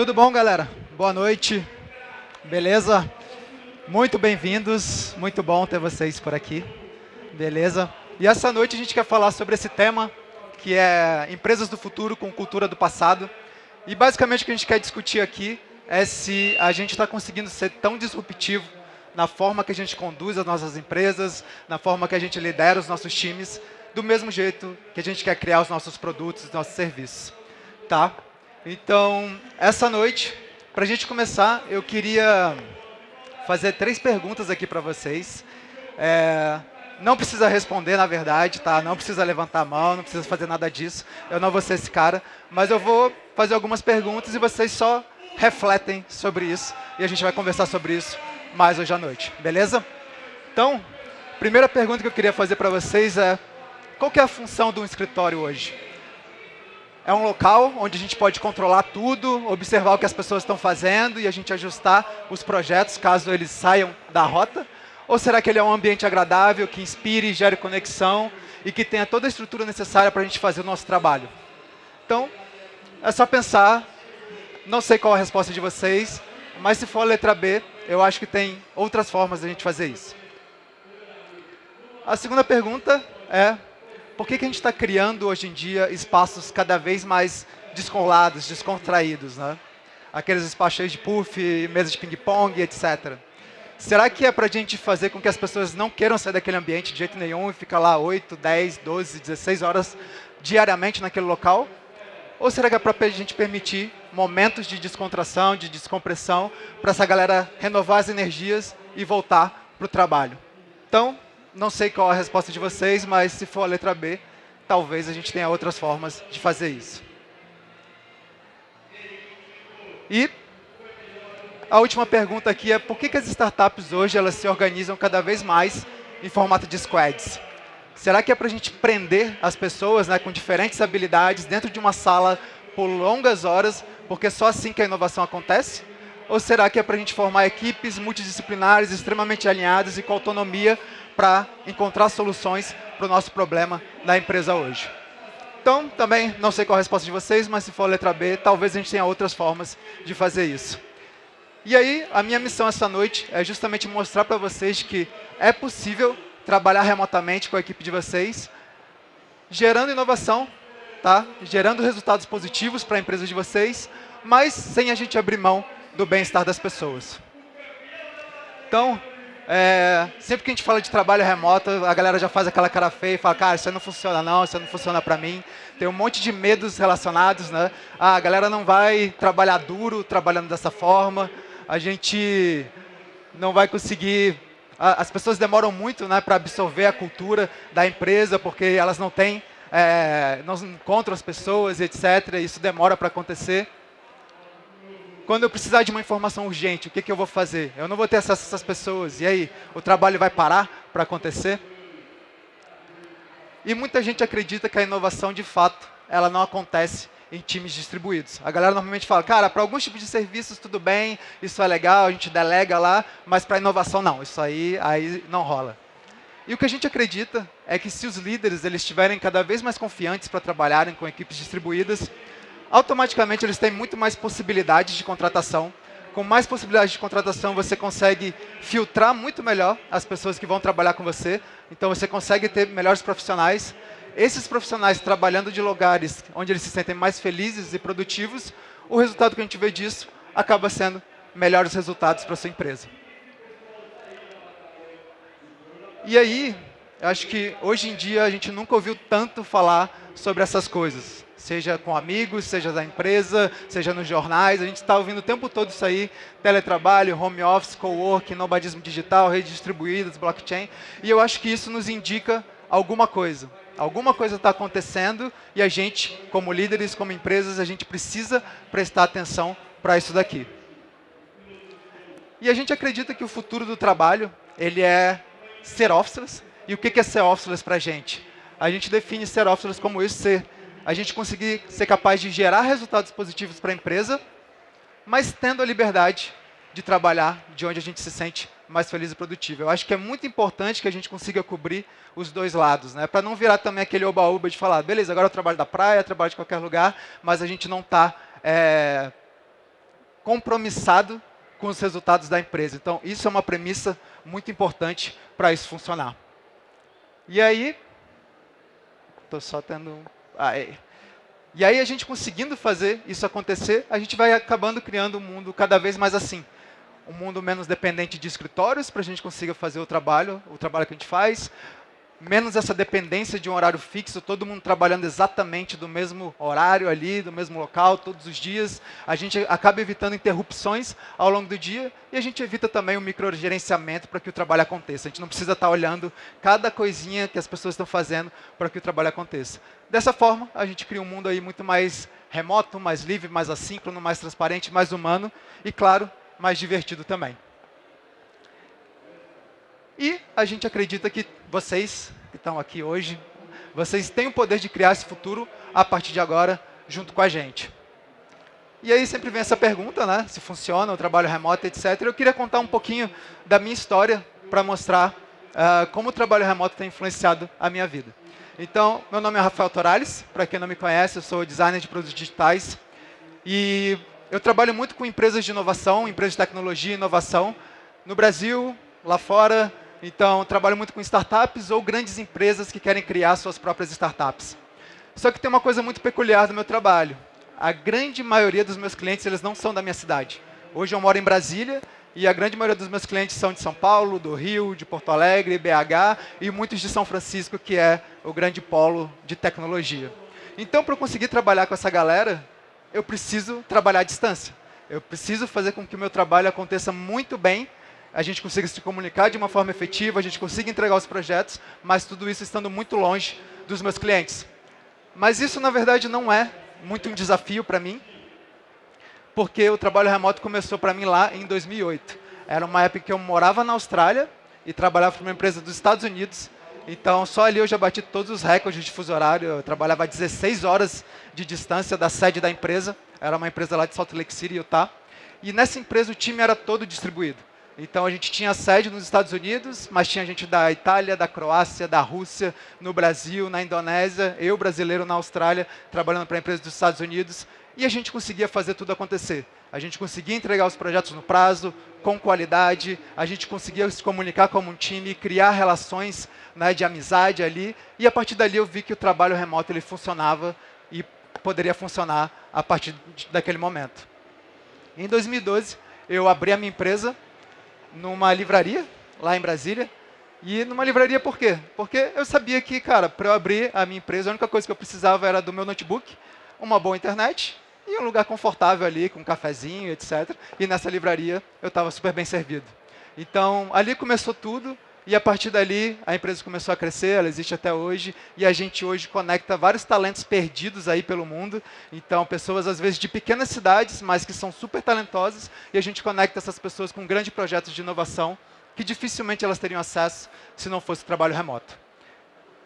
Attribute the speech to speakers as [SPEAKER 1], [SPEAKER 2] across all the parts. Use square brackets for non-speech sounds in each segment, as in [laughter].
[SPEAKER 1] Tudo bom, galera? Boa noite. Beleza? Muito bem-vindos. Muito bom ter vocês por aqui. Beleza? E essa noite a gente quer falar sobre esse tema, que é empresas do futuro com cultura do passado. E basicamente o que a gente quer discutir aqui é se a gente está conseguindo ser tão disruptivo na forma que a gente conduz as nossas empresas, na forma que a gente lidera os nossos times, do mesmo jeito que a gente quer criar os nossos produtos, os nossos serviços. Tá? Então, essa noite, para a gente começar, eu queria fazer três perguntas aqui para vocês. É, não precisa responder, na verdade, tá? Não precisa levantar a mão, não precisa fazer nada disso. Eu não vou ser esse cara, mas eu vou fazer algumas perguntas e vocês só refletem sobre isso. E a gente vai conversar sobre isso mais hoje à noite, beleza? Então, primeira pergunta que eu queria fazer para vocês é, qual que é a função de um escritório hoje? É um local onde a gente pode controlar tudo, observar o que as pessoas estão fazendo e a gente ajustar os projetos caso eles saiam da rota? Ou será que ele é um ambiente agradável, que inspire, gere conexão e que tenha toda a estrutura necessária para a gente fazer o nosso trabalho? Então, é só pensar. Não sei qual a resposta de vocês, mas se for a letra B, eu acho que tem outras formas de a gente fazer isso. A segunda pergunta é, por que, que a gente está criando hoje em dia espaços cada vez mais descolados, descontraídos? Né? Aqueles espaços cheios de puff, mesa de ping-pong, etc. Será que é para a gente fazer com que as pessoas não queiram sair daquele ambiente de jeito nenhum e ficar lá 8, 10, 12, 16 horas diariamente naquele local? Ou será que é para a gente permitir momentos de descontração, de descompressão, para essa galera renovar as energias e voltar para o trabalho? Então, não sei qual a resposta de vocês, mas se for a letra B, talvez a gente tenha outras formas de fazer isso. E a última pergunta aqui é por que, que as startups hoje elas se organizam cada vez mais em formato de squads? Será que é para a gente prender as pessoas né, com diferentes habilidades dentro de uma sala por longas horas, porque é só assim que a inovação acontece? Ou será que é para a gente formar equipes multidisciplinares, extremamente alinhadas e com autonomia para encontrar soluções para o nosso problema na empresa hoje? Então, também não sei qual a resposta de vocês, mas se for letra B, talvez a gente tenha outras formas de fazer isso. E aí, a minha missão essa noite é justamente mostrar para vocês que é possível trabalhar remotamente com a equipe de vocês, gerando inovação, tá? gerando resultados positivos para a empresa de vocês, mas sem a gente abrir mão do bem-estar das pessoas. Então, é, sempre que a gente fala de trabalho remoto, a galera já faz aquela cara feia e fala, cara, isso não funciona não, isso não funciona para mim. Tem um monte de medos relacionados, né? Ah, a galera não vai trabalhar duro trabalhando dessa forma, a gente não vai conseguir... As pessoas demoram muito né, para absorver a cultura da empresa, porque elas não têm, é, não encontram as pessoas, etc. Isso demora para acontecer. Quando eu precisar de uma informação urgente, o que, que eu vou fazer? Eu não vou ter acesso a essas pessoas. E aí, o trabalho vai parar para acontecer? E muita gente acredita que a inovação, de fato, ela não acontece em times distribuídos. A galera normalmente fala, cara, para alguns tipos de serviços tudo bem, isso é legal, a gente delega lá, mas para inovação não, isso aí, aí não rola. E o que a gente acredita é que se os líderes eles estiverem cada vez mais confiantes para trabalharem com equipes distribuídas, automaticamente eles têm muito mais possibilidades de contratação. Com mais possibilidades de contratação, você consegue filtrar muito melhor as pessoas que vão trabalhar com você. Então, você consegue ter melhores profissionais esses profissionais trabalhando de lugares onde eles se sentem mais felizes e produtivos, o resultado que a gente vê disso acaba sendo melhores resultados para a sua empresa. E aí, acho que hoje em dia a gente nunca ouviu tanto falar sobre essas coisas. Seja com amigos, seja da empresa, seja nos jornais. A gente está ouvindo o tempo todo isso aí. Teletrabalho, home office, co-work, nomadismo digital, redes distribuídas, blockchain. E eu acho que isso nos indica alguma coisa. Alguma coisa está acontecendo e a gente, como líderes, como empresas, a gente precisa prestar atenção para isso daqui. E a gente acredita que o futuro do trabalho ele é ser officeless. E o que é ser officeless para a gente? A gente define ser officeless como isso, ser a gente conseguir ser capaz de gerar resultados positivos para a empresa, mas tendo a liberdade de trabalhar de onde a gente se sente mais feliz e produtivo. Eu acho que é muito importante que a gente consiga cobrir os dois lados, né? para não virar também aquele oba-oba de falar, beleza, agora eu trabalho da praia, trabalho de qualquer lugar, mas a gente não está é, compromissado com os resultados da empresa. Então, isso é uma premissa muito importante para isso funcionar. E aí, estou só tendo... Ah, é. E aí, a gente conseguindo fazer isso acontecer, a gente vai acabando criando um mundo cada vez mais assim. Um mundo menos dependente de escritórios, para a gente consiga fazer o trabalho, o trabalho que a gente faz, menos essa dependência de um horário fixo, todo mundo trabalhando exatamente do mesmo horário ali, do mesmo local, todos os dias. A gente acaba evitando interrupções ao longo do dia e a gente evita também o microgerenciamento para que o trabalho aconteça. A gente não precisa estar olhando cada coisinha que as pessoas estão fazendo para que o trabalho aconteça. Dessa forma, a gente cria um mundo aí muito mais remoto, mais livre, mais assíncrono, mais transparente, mais humano e, claro, mais divertido também. E a gente acredita que vocês que estão aqui hoje, vocês têm o poder de criar esse futuro a partir de agora, junto com a gente. E aí sempre vem essa pergunta, né? Se funciona o trabalho remoto, etc. Eu queria contar um pouquinho da minha história para mostrar uh, como o trabalho remoto tem influenciado a minha vida. Então, meu nome é Rafael Torales, para quem não me conhece, eu sou designer de produtos digitais. E eu trabalho muito com empresas de inovação, empresas de tecnologia e inovação, no Brasil, lá fora, então, trabalho muito com startups ou grandes empresas que querem criar suas próprias startups. Só que tem uma coisa muito peculiar do meu trabalho. A grande maioria dos meus clientes eles não são da minha cidade. Hoje eu moro em Brasília e a grande maioria dos meus clientes são de São Paulo, do Rio, de Porto Alegre, BH e muitos de São Francisco, que é o grande polo de tecnologia. Então, para eu conseguir trabalhar com essa galera, eu preciso trabalhar à distância. Eu preciso fazer com que o meu trabalho aconteça muito bem a gente consiga se comunicar de uma forma efetiva, a gente consiga entregar os projetos, mas tudo isso estando muito longe dos meus clientes. Mas isso, na verdade, não é muito um desafio para mim, porque o trabalho remoto começou para mim lá em 2008. Era uma época que eu morava na Austrália e trabalhava para uma empresa dos Estados Unidos, então só ali eu já bati todos os recordes de fuso horário, eu trabalhava a 16 horas de distância da sede da empresa, era uma empresa lá de Salt Lake City, Utah, e nessa empresa o time era todo distribuído. Então a gente tinha sede nos Estados Unidos, mas tinha gente da Itália, da Croácia, da Rússia, no Brasil, na Indonésia, eu brasileiro na Austrália, trabalhando para empresas dos Estados Unidos, e a gente conseguia fazer tudo acontecer. A gente conseguia entregar os projetos no prazo, com qualidade, a gente conseguia se comunicar como um time, criar relações né, de amizade ali, e a partir dali eu vi que o trabalho remoto ele funcionava e poderia funcionar a partir daquele momento. Em 2012, eu abri a minha empresa, numa livraria, lá em Brasília. E numa livraria por quê? Porque eu sabia que, cara, para eu abrir a minha empresa, a única coisa que eu precisava era do meu notebook, uma boa internet e um lugar confortável ali, com um cafezinho, etc. E nessa livraria eu estava super bem servido. Então, ali começou tudo. E a partir dali, a empresa começou a crescer, ela existe até hoje, e a gente hoje conecta vários talentos perdidos aí pelo mundo. Então, pessoas, às vezes, de pequenas cidades, mas que são super talentosas, e a gente conecta essas pessoas com grandes projetos de inovação, que dificilmente elas teriam acesso se não fosse trabalho remoto.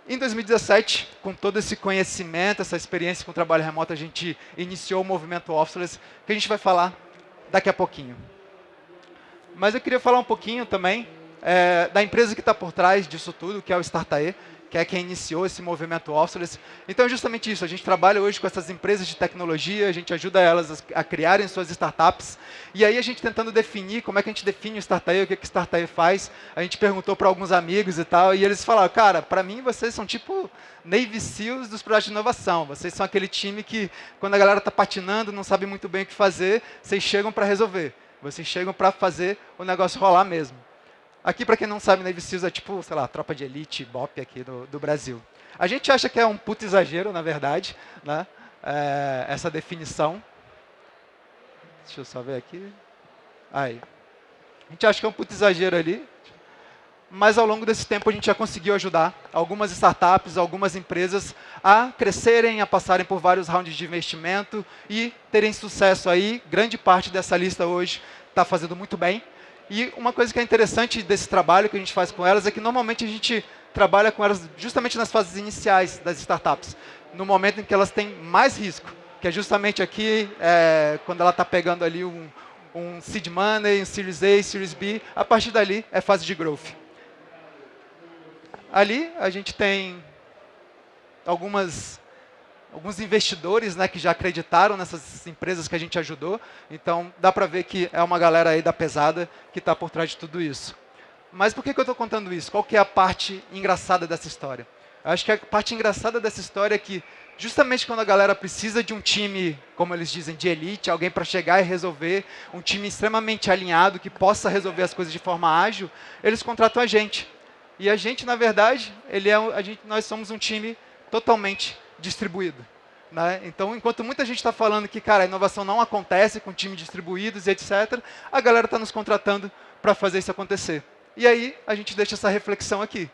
[SPEAKER 1] Em 2017, com todo esse conhecimento, essa experiência com o trabalho remoto, a gente iniciou o movimento Officeless, que a gente vai falar daqui a pouquinho. Mas eu queria falar um pouquinho também é, da empresa que está por trás disso tudo, que é o Startae, que é quem iniciou esse movimento Officeless. Então, é justamente isso. A gente trabalha hoje com essas empresas de tecnologia, a gente ajuda elas a, criarem suas startups. E aí, a gente tentando definir como é que a gente define o Startae, o que, que o Startae faz. A gente perguntou para alguns amigos e tal, e eles falaram, cara, para mim, vocês são tipo Navy SEALs dos projetos de inovação. Vocês são aquele time que, quando a galera está patinando, não sabe muito bem o que fazer, vocês chegam para resolver. Vocês chegam para fazer o negócio rolar mesmo. Aqui, para quem não sabe, Navy Seals é tipo, sei lá, tropa de elite, BOP aqui do, do Brasil. A gente acha que é um puto exagero, na verdade, né? É, essa definição. Deixa eu só ver aqui. Aí. A gente acha que é um puto exagero ali, mas ao longo desse tempo a gente já conseguiu ajudar algumas startups, algumas empresas a crescerem, a passarem por vários rounds de investimento e terem sucesso aí. Grande parte dessa lista hoje está fazendo muito bem. E uma coisa que é interessante desse trabalho que a gente faz com elas é que normalmente a gente trabalha com elas justamente nas fases iniciais das startups, no momento em que elas têm mais risco, que é justamente aqui, é, quando ela está pegando ali um, um seed money, um Series A, Series B, a partir dali é fase de growth. Ali a gente tem algumas alguns investidores né, que já acreditaram nessas empresas que a gente ajudou. Então, dá para ver que é uma galera aí da pesada que está por trás de tudo isso. Mas por que, que eu estou contando isso? Qual que é a parte engraçada dessa história? Eu acho que a parte engraçada dessa história é que, justamente quando a galera precisa de um time, como eles dizem, de elite, alguém para chegar e resolver, um time extremamente alinhado, que possa resolver as coisas de forma ágil, eles contratam a gente. E a gente, na verdade, ele é, a gente, nós somos um time totalmente distribuído. Né? Então, enquanto muita gente está falando que, cara, a inovação não acontece com times distribuídos e etc., a galera está nos contratando para fazer isso acontecer. E aí a gente deixa essa reflexão aqui.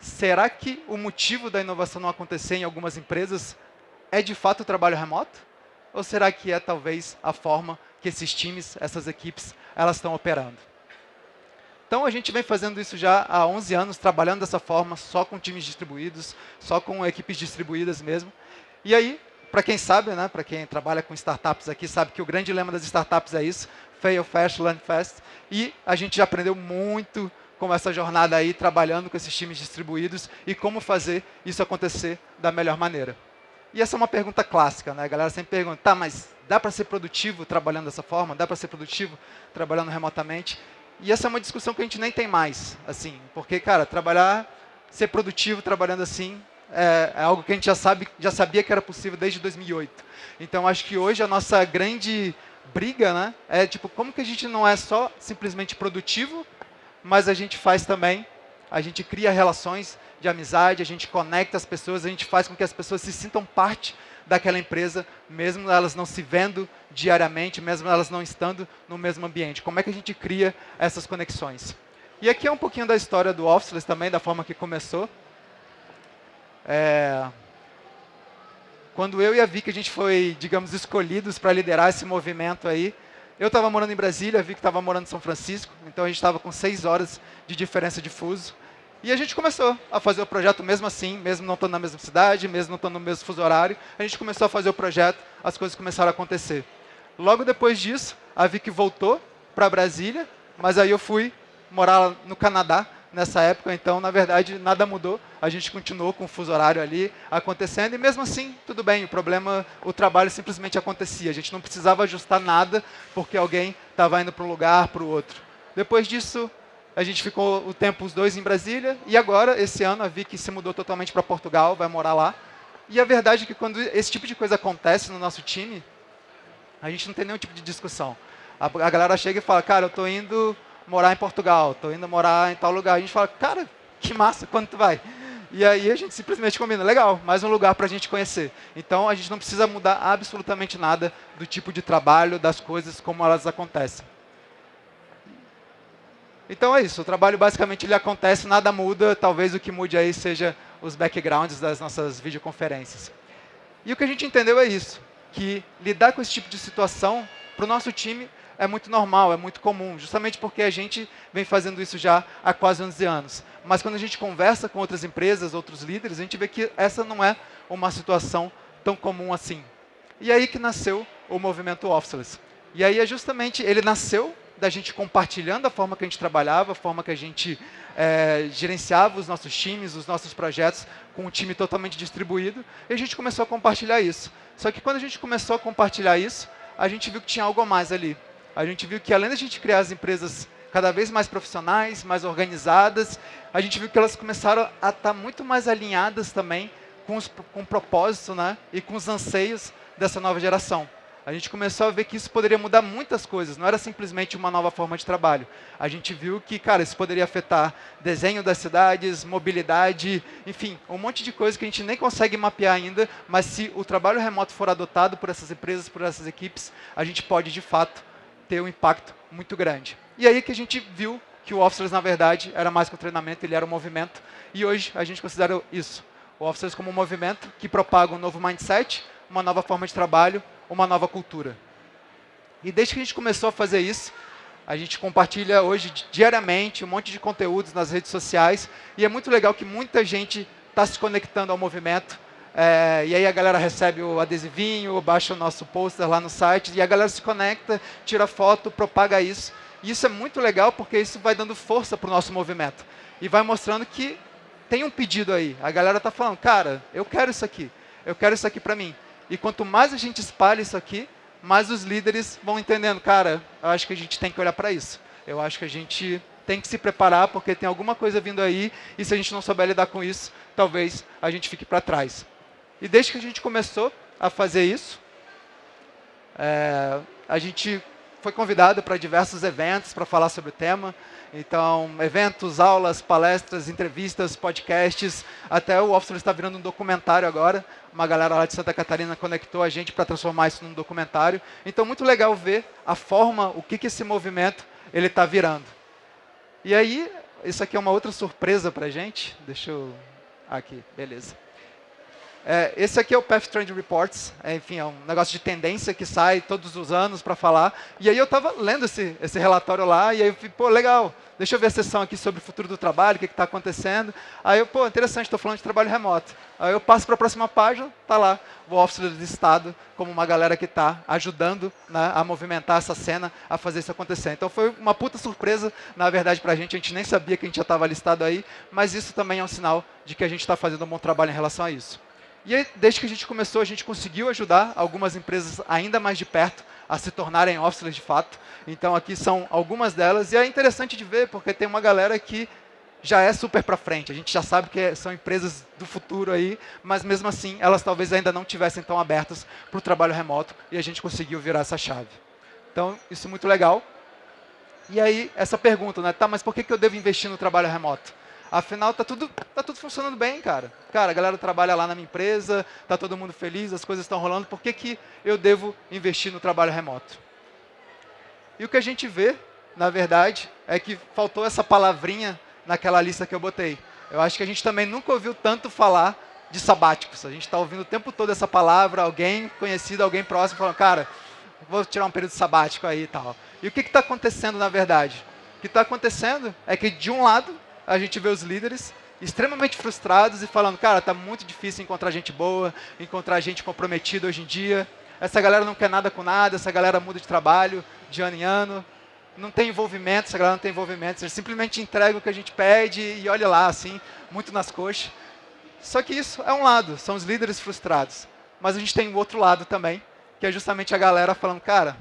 [SPEAKER 1] Será que o motivo da inovação não acontecer em algumas empresas é de fato o trabalho remoto? Ou será que é talvez a forma que esses times, essas equipes, elas estão operando? Então a gente vem fazendo isso já há 11 anos, trabalhando dessa forma, só com times distribuídos, só com equipes distribuídas mesmo. E aí, para quem sabe, né, para quem trabalha com startups aqui, sabe que o grande lema das startups é isso, fail fast, learn fast. E a gente já aprendeu muito com essa jornada aí, trabalhando com esses times distribuídos e como fazer isso acontecer da melhor maneira. E essa é uma pergunta clássica, né? A galera sempre pergunta, tá, mas dá para ser produtivo trabalhando dessa forma? Dá para ser produtivo trabalhando remotamente? E essa é uma discussão que a gente nem tem mais, assim, porque, cara, trabalhar, ser produtivo trabalhando assim é, é algo que a gente já sabe, já sabia que era possível desde 2008. Então, acho que hoje a nossa grande briga, né, é tipo, como que a gente não é só simplesmente produtivo, mas a gente faz também, a gente cria relações de amizade, a gente conecta as pessoas, a gente faz com que as pessoas se sintam parte daquela empresa, mesmo elas não se vendo diariamente, mesmo elas não estando no mesmo ambiente. Como é que a gente cria essas conexões? E aqui é um pouquinho da história do Officeless também, da forma que começou. É... Quando eu e a Vicky, a gente foi, digamos, escolhidos para liderar esse movimento aí, eu estava morando em Brasília, vi que estava morando em São Francisco, então a gente estava com seis horas de diferença de fuso. E a gente começou a fazer o projeto mesmo assim, mesmo não estando na mesma cidade, mesmo não estando no mesmo fuso horário. A gente começou a fazer o projeto, as coisas começaram a acontecer. Logo depois disso, a Vicky voltou para Brasília, mas aí eu fui morar no Canadá, nessa época, então, na verdade, nada mudou. A gente continuou com o fuso horário ali acontecendo, e mesmo assim, tudo bem, o problema, o trabalho simplesmente acontecia. A gente não precisava ajustar nada, porque alguém estava indo para um lugar, para o outro. Depois disso, a gente ficou o tempo os dois em Brasília, e agora, esse ano, a Vicky se mudou totalmente para Portugal, vai morar lá. E a verdade é que quando esse tipo de coisa acontece no nosso time, a gente não tem nenhum tipo de discussão. A, a galera chega e fala, cara, eu estou indo morar em Portugal, estou indo morar em tal lugar. A gente fala, cara, que massa, quando tu vai? E aí a gente simplesmente combina, legal, mais um lugar para a gente conhecer. Então a gente não precisa mudar absolutamente nada do tipo de trabalho, das coisas, como elas acontecem. Então é isso, o trabalho basicamente ele acontece, nada muda, talvez o que mude aí seja os backgrounds das nossas videoconferências. E o que a gente entendeu é isso, que lidar com esse tipo de situação, para o nosso time, é muito normal, é muito comum, justamente porque a gente vem fazendo isso já há quase 11 anos. Mas quando a gente conversa com outras empresas, outros líderes, a gente vê que essa não é uma situação tão comum assim. E aí que nasceu o movimento Officeless. E aí é justamente, ele nasceu da gente compartilhando a forma que a gente trabalhava, a forma que a gente é, gerenciava os nossos times, os nossos projetos, com um time totalmente distribuído, e a gente começou a compartilhar isso. Só que quando a gente começou a compartilhar isso, a gente viu que tinha algo a mais ali a gente viu que além da gente criar as empresas cada vez mais profissionais, mais organizadas, a gente viu que elas começaram a estar tá muito mais alinhadas também com, os, com o propósito né, e com os anseios dessa nova geração. A gente começou a ver que isso poderia mudar muitas coisas, não era simplesmente uma nova forma de trabalho. A gente viu que, cara, isso poderia afetar desenho das cidades, mobilidade, enfim, um monte de coisa que a gente nem consegue mapear ainda, mas se o trabalho remoto for adotado por essas empresas, por essas equipes, a gente pode, de fato, ter um impacto muito grande. E aí que a gente viu que o Officers, na verdade, era mais que um treinamento, ele era um movimento. E hoje a gente considera isso, o Officers como um movimento que propaga um novo mindset, uma nova forma de trabalho, uma nova cultura. E desde que a gente começou a fazer isso, a gente compartilha hoje diariamente um monte de conteúdos nas redes sociais. E é muito legal que muita gente está se conectando ao movimento. É, e aí a galera recebe o adesivinho, baixa o nosso pôster lá no site, e a galera se conecta, tira foto, propaga isso. E isso é muito legal porque isso vai dando força para o nosso movimento. E vai mostrando que tem um pedido aí. A galera está falando, cara, eu quero isso aqui. Eu quero isso aqui para mim. E quanto mais a gente espalha isso aqui, mais os líderes vão entendendo, cara, eu acho que a gente tem que olhar para isso. Eu acho que a gente tem que se preparar porque tem alguma coisa vindo aí e se a gente não souber lidar com isso, talvez a gente fique para trás. E desde que a gente começou a fazer isso, é, a gente foi convidado para diversos eventos para falar sobre o tema. Então, eventos, aulas, palestras, entrevistas, podcasts, até o Officer está virando um documentário agora. Uma galera lá de Santa Catarina conectou a gente para transformar isso num documentário. Então, muito legal ver a forma, o que, que esse movimento ele está virando. E aí, isso aqui é uma outra surpresa para a gente. Deixa eu... Aqui, beleza. É, esse aqui é o Path Trend Reports, é, enfim, é um negócio de tendência que sai todos os anos para falar. E aí eu estava lendo esse, esse relatório lá, e aí eu falei, pô, legal, deixa eu ver a sessão aqui sobre o futuro do trabalho, o que está acontecendo. Aí eu, pô, interessante, estou falando de trabalho remoto. Aí eu passo para a próxima página, está lá o Office do Estado, como uma galera que está ajudando né, a movimentar essa cena, a fazer isso acontecer. Então foi uma puta surpresa, na verdade, para a gente, a gente nem sabia que a gente já estava listado aí, mas isso também é um sinal de que a gente está fazendo um bom trabalho em relação a isso. E desde que a gente começou, a gente conseguiu ajudar algumas empresas ainda mais de perto a se tornarem offices de fato. Então, aqui são algumas delas. E é interessante de ver, porque tem uma galera que já é super para frente. A gente já sabe que são empresas do futuro aí, mas mesmo assim, elas talvez ainda não tivessem tão abertas para o trabalho remoto e a gente conseguiu virar essa chave. Então, isso é muito legal. E aí, essa pergunta, né? Tá, mas por que, que eu devo investir no trabalho remoto? Afinal, tá tudo, tá tudo funcionando bem, cara. Cara, a galera trabalha lá na minha empresa, tá todo mundo feliz, as coisas estão rolando. Por que, que eu devo investir no trabalho remoto? E o que a gente vê, na verdade, é que faltou essa palavrinha naquela lista que eu botei. Eu acho que a gente também nunca ouviu tanto falar de sabáticos. A gente está ouvindo o tempo todo essa palavra, alguém conhecido, alguém próximo, falando, cara, vou tirar um período sabático aí e tal. E o que está acontecendo, na verdade? O que está acontecendo é que, de um lado, a gente vê os líderes extremamente frustrados e falando, cara, está muito difícil encontrar gente boa, encontrar gente comprometida hoje em dia. Essa galera não quer nada com nada, essa galera muda de trabalho de ano em ano, não tem envolvimento, essa galera não tem envolvimento, eles simplesmente entregam o que a gente pede e olha lá, assim, muito nas coxas. Só que isso é um lado, são os líderes frustrados. Mas a gente tem o outro lado também, que é justamente a galera falando, cara,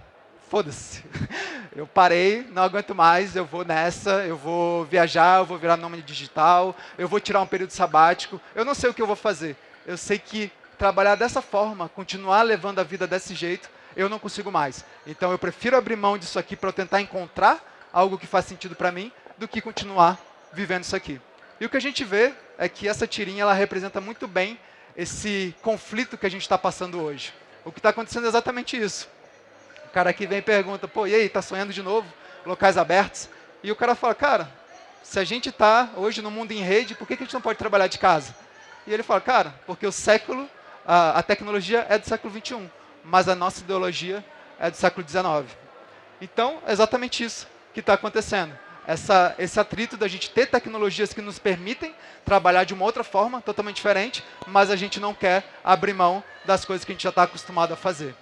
[SPEAKER 1] foda-se. [laughs] Eu parei, não aguento mais, eu vou nessa, eu vou viajar, eu vou virar nome digital, eu vou tirar um período sabático. Eu não sei o que eu vou fazer. Eu sei que trabalhar dessa forma, continuar levando a vida desse jeito, eu não consigo mais. Então eu prefiro abrir mão disso aqui para tentar encontrar algo que faz sentido para mim, do que continuar vivendo isso aqui. E o que a gente vê é que essa tirinha ela representa muito bem esse conflito que a gente está passando hoje. O que está acontecendo é exatamente isso. O cara aqui vem e pergunta, pô, e aí, tá sonhando de novo? Locais abertos? E o cara fala, cara, se a gente está hoje no mundo em rede, por que, que a gente não pode trabalhar de casa? E ele fala, cara, porque o século, a, a tecnologia é do século 21, mas a nossa ideologia é do século 19. Então, é exatamente isso que está acontecendo. Essa, esse atrito da gente ter tecnologias que nos permitem trabalhar de uma outra forma, totalmente diferente, mas a gente não quer abrir mão das coisas que a gente já está acostumado a fazer.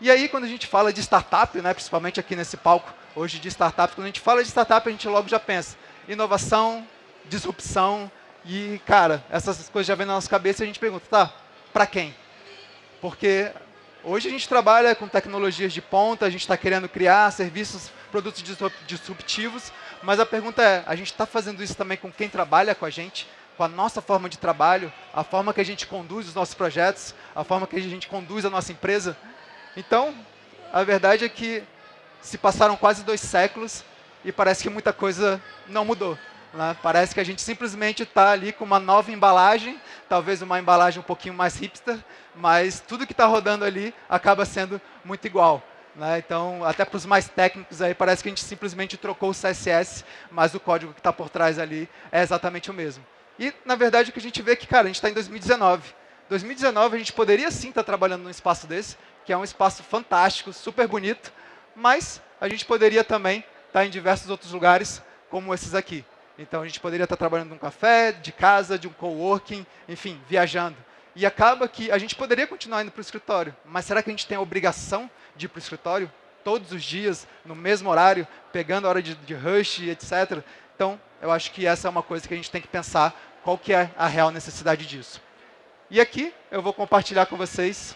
[SPEAKER 1] E aí, quando a gente fala de startup, né, principalmente aqui nesse palco hoje de startup, quando a gente fala de startup, a gente logo já pensa inovação, disrupção, e, cara, essas coisas já vêm na nossa cabeça e a gente pergunta, tá, para quem? Porque hoje a gente trabalha com tecnologias de ponta, a gente está querendo criar serviços, produtos disruptivos, mas a pergunta é, a gente está fazendo isso também com quem trabalha com a gente? Com a nossa forma de trabalho, a forma que a gente conduz os nossos projetos, a forma que a gente conduz a nossa empresa? Então, a verdade é que se passaram quase dois séculos e parece que muita coisa não mudou. Né? Parece que a gente simplesmente está ali com uma nova embalagem, talvez uma embalagem um pouquinho mais hipster, mas tudo que está rodando ali acaba sendo muito igual. Né? Então, até para os mais técnicos aí, parece que a gente simplesmente trocou o CSS, mas o código que está por trás ali é exatamente o mesmo. E, na verdade, o que a gente vê é que, cara, a gente está em 2019. 2019 a gente poderia sim estar tá trabalhando num espaço desse, que é um espaço fantástico, super bonito, mas a gente poderia também estar em diversos outros lugares, como esses aqui. Então, a gente poderia estar trabalhando num café, de casa, de um coworking, enfim, viajando. E acaba que a gente poderia continuar indo para o escritório, mas será que a gente tem a obrigação de ir para o escritório todos os dias, no mesmo horário, pegando a hora de, de rush, etc. Então, eu acho que essa é uma coisa que a gente tem que pensar, qual que é a real necessidade disso. E aqui eu vou compartilhar com vocês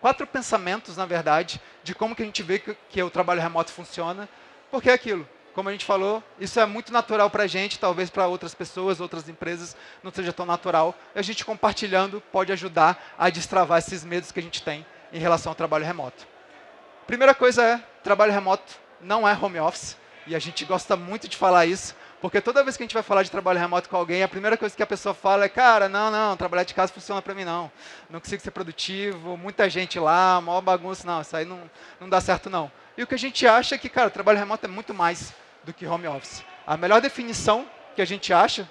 [SPEAKER 1] quatro pensamentos, na verdade, de como que a gente vê que, que o trabalho remoto funciona, porque é aquilo, como a gente falou, isso é muito natural para a gente, talvez para outras pessoas, outras empresas não seja tão natural. E a gente compartilhando pode ajudar a destravar esses medos que a gente tem em relação ao trabalho remoto. Primeira coisa é, trabalho remoto não é home office, e a gente gosta muito de falar isso, porque toda vez que a gente vai falar de trabalho remoto com alguém, a primeira coisa que a pessoa fala é, cara, não, não, trabalhar de casa funciona para mim não. Não consigo ser produtivo, muita gente lá, maior bagunça, não, isso aí não, não dá certo não. E o que a gente acha é que, cara, trabalho remoto é muito mais do que home office. A melhor definição que a gente acha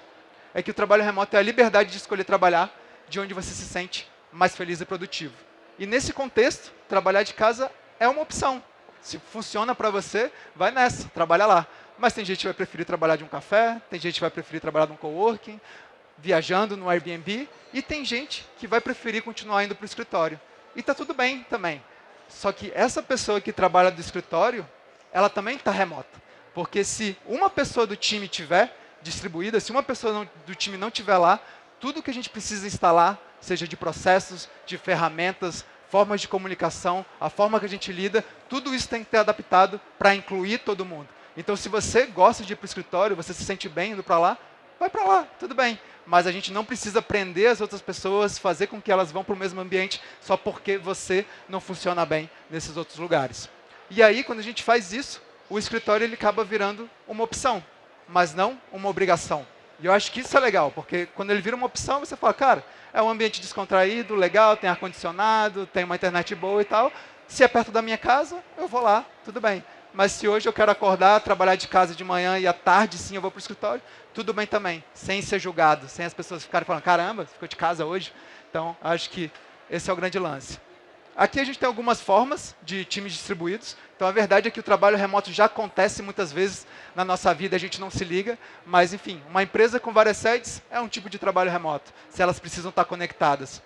[SPEAKER 1] é que o trabalho remoto é a liberdade de escolher trabalhar de onde você se sente mais feliz e produtivo. E nesse contexto, trabalhar de casa é uma opção. Se funciona para você, vai nessa, trabalha lá. Mas tem gente que vai preferir trabalhar de um café, tem gente que vai preferir trabalhar num coworking, viajando no Airbnb, e tem gente que vai preferir continuar indo para o escritório. E está tudo bem também. Só que essa pessoa que trabalha do escritório, ela também está remota. Porque se uma pessoa do time tiver distribuída, se uma pessoa não, do time não tiver lá, tudo que a gente precisa instalar, seja de processos, de ferramentas, formas de comunicação, a forma que a gente lida, tudo isso tem que ter adaptado para incluir todo mundo. Então, se você gosta de ir para o escritório, você se sente bem indo para lá, vai para lá, tudo bem. Mas a gente não precisa prender as outras pessoas, fazer com que elas vão para o mesmo ambiente só porque você não funciona bem nesses outros lugares. E aí, quando a gente faz isso, o escritório ele acaba virando uma opção, mas não uma obrigação. E eu acho que isso é legal, porque quando ele vira uma opção, você fala, cara, é um ambiente descontraído, legal, tem ar-condicionado, tem uma internet boa e tal. Se é perto da minha casa, eu vou lá, tudo bem mas se hoje eu quero acordar, trabalhar de casa de manhã e à tarde sim eu vou para o escritório, tudo bem também, sem ser julgado, sem as pessoas ficarem falando, caramba, ficou de casa hoje. Então, acho que esse é o grande lance. Aqui a gente tem algumas formas de times distribuídos. Então, a verdade é que o trabalho remoto já acontece muitas vezes na nossa vida, a gente não se liga. Mas, enfim, uma empresa com várias sedes é um tipo de trabalho remoto, se elas precisam estar conectadas.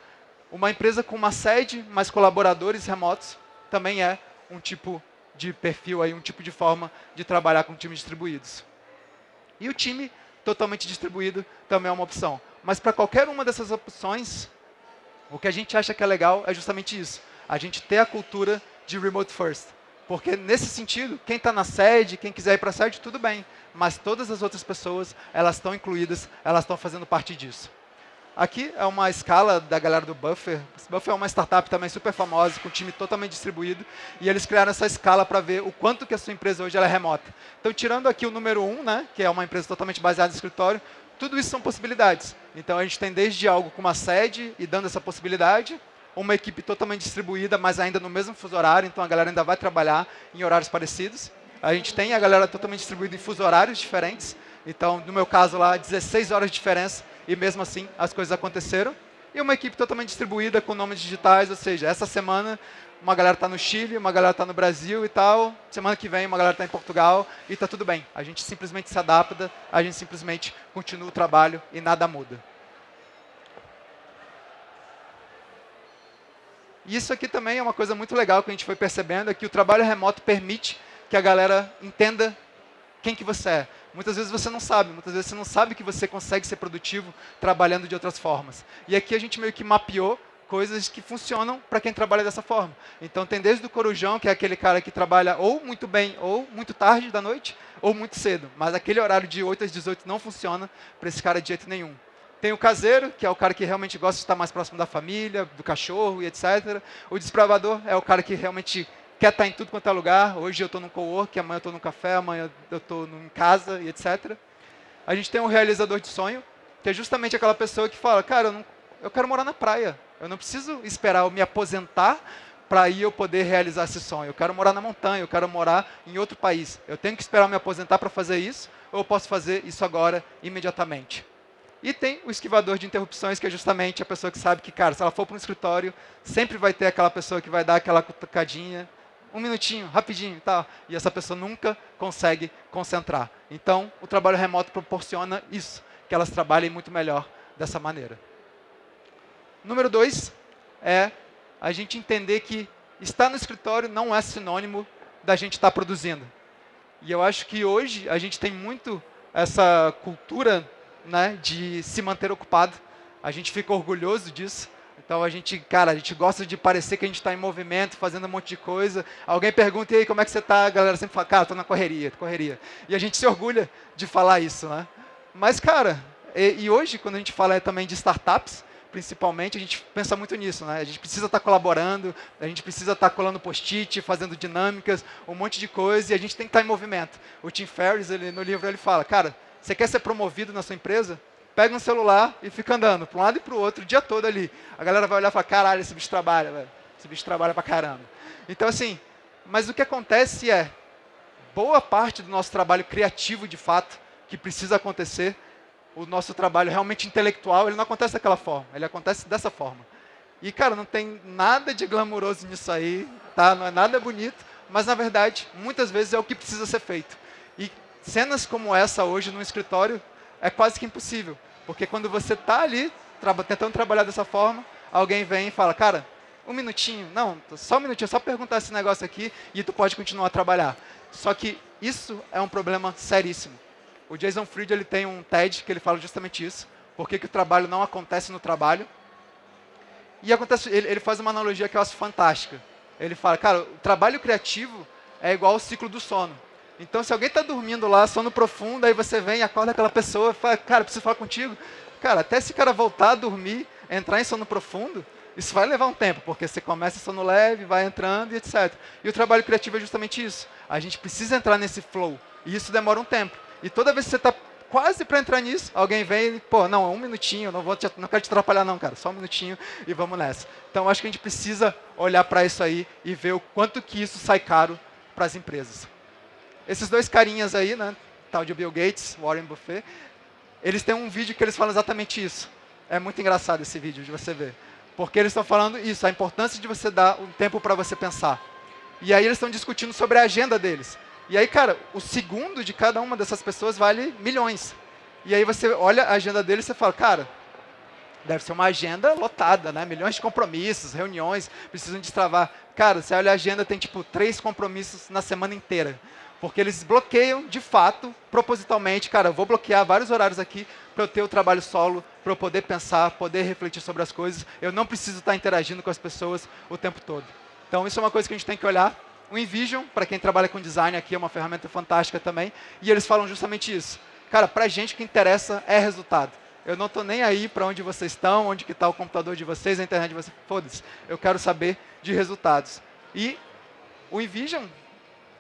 [SPEAKER 1] Uma empresa com uma sede, mas colaboradores remotos, também é um tipo de perfil, aí, um tipo de forma de trabalhar com times distribuídos. E o time totalmente distribuído também é uma opção. Mas para qualquer uma dessas opções, o que a gente acha que é legal é justamente isso. A gente ter a cultura de remote first. Porque nesse sentido, quem está na sede, quem quiser ir para a sede, tudo bem. Mas todas as outras pessoas, elas estão incluídas, elas estão fazendo parte disso. Aqui é uma escala da galera do Buffer. Buffer é uma startup também super famosa, com um time totalmente distribuído. E eles criaram essa escala para ver o quanto que a sua empresa hoje é remota. Então, tirando aqui o número 1, um, né, que é uma empresa totalmente baseada no escritório, tudo isso são possibilidades. Então, a gente tem desde algo com uma sede e dando essa possibilidade, uma equipe totalmente distribuída, mas ainda no mesmo fuso horário, então a galera ainda vai trabalhar em horários parecidos. A gente tem a galera totalmente distribuída em fuso horários diferentes. Então, no meu caso lá, 16 horas de diferença e mesmo assim as coisas aconteceram. E uma equipe totalmente distribuída com nomes digitais, ou seja, essa semana uma galera está no Chile, uma galera está no Brasil e tal, semana que vem uma galera está em Portugal e está tudo bem. A gente simplesmente se adapta, a gente simplesmente continua o trabalho e nada muda. E isso aqui também é uma coisa muito legal que a gente foi percebendo, é que o trabalho remoto permite que a galera entenda quem que você é. Muitas vezes você não sabe, muitas vezes você não sabe que você consegue ser produtivo trabalhando de outras formas. E aqui a gente meio que mapeou coisas que funcionam para quem trabalha dessa forma. Então tem desde o corujão, que é aquele cara que trabalha ou muito bem, ou muito tarde da noite, ou muito cedo. Mas aquele horário de 8 às 18 não funciona para esse cara de jeito nenhum. Tem o caseiro, que é o cara que realmente gosta de estar mais próximo da família, do cachorro e etc. O desbravador é o cara que realmente quer estar em tudo quanto é lugar. Hoje eu estou no cowork, amanhã eu estou no café, amanhã eu estou em casa e etc. A gente tem um realizador de sonho, que é justamente aquela pessoa que fala, cara, eu, não, eu quero morar na praia. Eu não preciso esperar eu me aposentar para aí eu poder realizar esse sonho. Eu quero morar na montanha, eu quero morar em outro país. Eu tenho que esperar me aposentar para fazer isso, ou eu posso fazer isso agora, imediatamente. E tem o esquivador de interrupções, que é justamente a pessoa que sabe que, cara, se ela for para um escritório, sempre vai ter aquela pessoa que vai dar aquela cutucadinha, um minutinho, rapidinho, tá? E essa pessoa nunca consegue concentrar. Então, o trabalho remoto proporciona isso, que elas trabalhem muito melhor dessa maneira. Número dois é a gente entender que estar no escritório não é sinônimo da gente estar produzindo. E eu acho que hoje a gente tem muito essa cultura né, de se manter ocupado. A gente fica orgulhoso disso. Então a gente, cara, a gente gosta de parecer que a gente está em movimento, fazendo um monte de coisa. Alguém pergunta, e aí, como é que você está? A galera sempre fala, cara, estou na correria, correria. E a gente se orgulha de falar isso, né? Mas, cara, e, e hoje, quando a gente fala também de startups, principalmente, a gente pensa muito nisso, né? A gente precisa estar tá colaborando, a gente precisa estar tá colando post-it, fazendo dinâmicas, um monte de coisa, e a gente tem que estar tá em movimento. O Tim Ferriss, ele, no livro, ele fala, cara, você quer ser promovido na sua empresa? Pega um celular e fica andando para um lado e para o outro o dia todo ali. A galera vai olhar e falar, caralho, esse bicho trabalha, velho. Esse bicho trabalha pra caramba. Então, assim, mas o que acontece é, boa parte do nosso trabalho criativo, de fato, que precisa acontecer, o nosso trabalho realmente intelectual, ele não acontece daquela forma, ele acontece dessa forma. E, cara, não tem nada de glamuroso nisso aí, tá? Não é nada bonito, mas, na verdade, muitas vezes é o que precisa ser feito. E cenas como essa hoje no escritório é quase que impossível, porque quando você está ali tra tentando trabalhar dessa forma, alguém vem e fala, cara, um minutinho, não, só um minutinho, só perguntar esse negócio aqui e tu pode continuar a trabalhar. Só que isso é um problema seríssimo. O Jason Fried ele tem um TED que ele fala justamente isso. Por que, o trabalho não acontece no trabalho? E acontece, ele, ele faz uma analogia que eu acho fantástica. Ele fala, cara, o trabalho criativo é igual ao ciclo do sono. Então, se alguém está dormindo lá, sono profundo, aí você vem, acorda aquela pessoa e fala, cara, preciso falar contigo. Cara, até esse cara voltar a dormir, entrar em sono profundo, isso vai levar um tempo, porque você começa sono leve, vai entrando e etc. E o trabalho criativo é justamente isso. A gente precisa entrar nesse flow. E isso demora um tempo. E toda vez que você está quase para entrar nisso, alguém vem e, pô, não, um minutinho, não, vou te, não quero te atrapalhar não, cara, só um minutinho e vamos nessa. Então, acho que a gente precisa olhar para isso aí e ver o quanto que isso sai caro para as empresas. Esses dois carinhas aí, né, tal de Bill Gates, Warren Buffett, eles têm um vídeo que eles falam exatamente isso. É muito engraçado esse vídeo de você ver. Porque eles estão falando isso, a importância de você dar um tempo para você pensar. E aí eles estão discutindo sobre a agenda deles. E aí, cara, o segundo de cada uma dessas pessoas vale milhões. E aí você olha a agenda dele e você fala, cara, deve ser uma agenda lotada, né? Milhões de compromissos, reuniões, precisam destravar. Cara, você olha a agenda, tem tipo três compromissos na semana inteira. Porque eles bloqueiam, de fato, propositalmente, cara, vou bloquear vários horários aqui para eu ter o trabalho solo, para eu poder pensar, poder refletir sobre as coisas. Eu não preciso estar interagindo com as pessoas o tempo todo. Então, isso é uma coisa que a gente tem que olhar o InVision, para quem trabalha com design aqui, é uma ferramenta fantástica também. E eles falam justamente isso. Cara, para a gente o que interessa é resultado. Eu não estou nem aí para onde vocês estão, onde está o computador de vocês, a internet de vocês. Foda-se. Eu quero saber de resultados. E o InVision,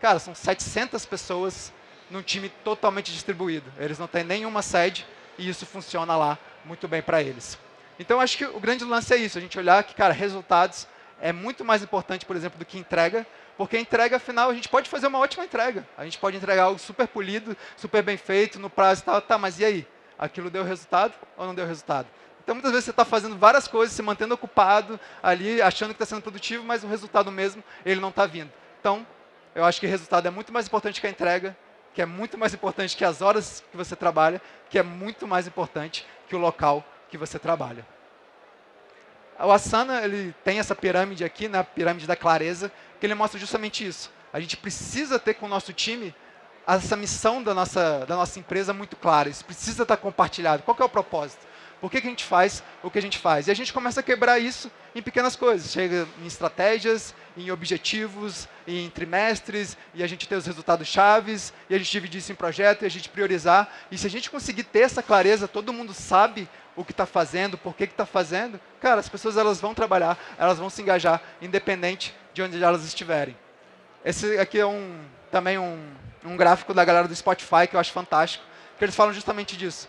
[SPEAKER 1] cara, são 700 pessoas num time totalmente distribuído. Eles não têm nenhuma sede e isso funciona lá muito bem para eles. Então, acho que o grande lance é isso, a gente olhar que, cara, resultados é muito mais importante, por exemplo, do que entrega, porque a entrega final, a gente pode fazer uma ótima entrega. A gente pode entregar algo super polido, super bem feito, no prazo e tal. Tá, mas e aí? Aquilo deu resultado ou não deu resultado? Então, muitas vezes você está fazendo várias coisas, se mantendo ocupado ali, achando que está sendo produtivo, mas o resultado mesmo, ele não está vindo. Então, eu acho que o resultado é muito mais importante que a entrega, que é muito mais importante que as horas que você trabalha, que é muito mais importante que o local que você trabalha. O Asana ele tem essa pirâmide aqui, né, a pirâmide da clareza, que ele mostra justamente isso. A gente precisa ter com o nosso time essa missão da nossa, da nossa empresa muito clara. Isso precisa estar compartilhado. Qual é o propósito? Por que, que a gente faz o que a gente faz? E a gente começa a quebrar isso em pequenas coisas. Chega em estratégias, em objetivos, em trimestres, e a gente tem os resultados chaves, e a gente divide isso em projeto, e a gente priorizar. E se a gente conseguir ter essa clareza, todo mundo sabe o que está fazendo, por que está fazendo, cara, as pessoas elas vão trabalhar, elas vão se engajar, independente de onde elas estiverem. Esse aqui é um, também um, um gráfico da galera do Spotify que eu acho fantástico, que eles falam justamente disso,